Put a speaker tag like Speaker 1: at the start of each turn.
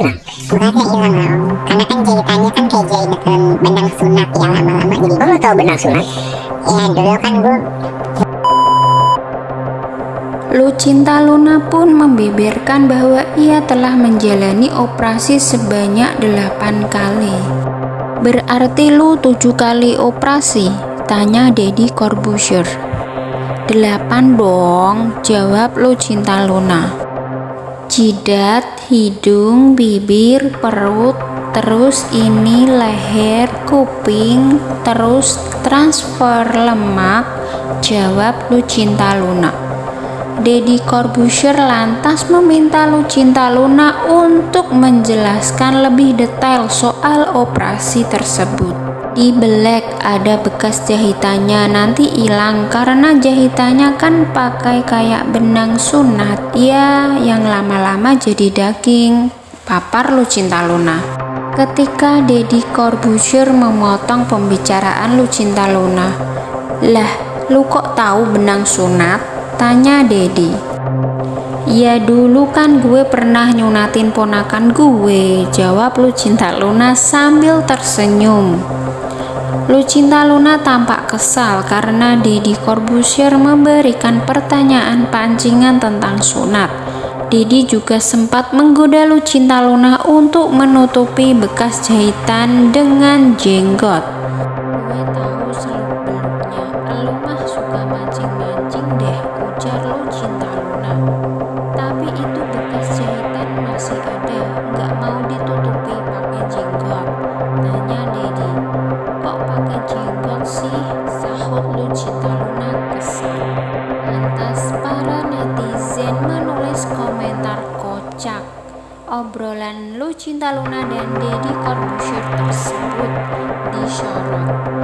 Speaker 1: Nah, suratnya hilang om Karena kan jahitannya kan kayak jahitan benang sunat yang lama-lama jadi
Speaker 2: Oh, tau benang sunat?
Speaker 1: Ya, dulu kan gue
Speaker 3: Lucinta Luna pun membeberkan bahwa ia telah menjalani operasi sebanyak 8 kali. Berarti lu 7 kali operasi? Tanya Deddy Corbuzier. 8 dong, jawab Lucinta Luna. Jidat, hidung, bibir, perut, terus ini leher, kuping, terus transfer lemak, jawab Lucinta Luna. Deddy Corbuzier lantas meminta Lucinta Luna untuk menjelaskan lebih detail soal operasi tersebut. Di belek ada bekas jahitannya nanti hilang karena jahitannya kan pakai kayak benang sunat ya yang lama-lama jadi daging. Papar Lucinta Luna. Ketika Deddy Corbuzier memotong pembicaraan Lucinta Luna, lah lu kok tahu benang sunat? Tanya Dedi. Ya dulu kan gue pernah nyunatin ponakan gue, jawab Lucinta Luna sambil tersenyum. Lucinta Luna tampak kesal karena Deddy Corbuzier memberikan pertanyaan pancingan tentang sunat. Dedi juga sempat menggoda Lucinta Luna untuk menutupi bekas jahitan dengan jenggot. Gue tahu seluk beluknya, lu mah suka mancing-mancing deh, ujar Lucinta Luna. Tapi itu bekas jahitan masih ada, nggak mau ditutupi Obrolan Lucinta Luna dan Deddy Corbuzier tersebut disorot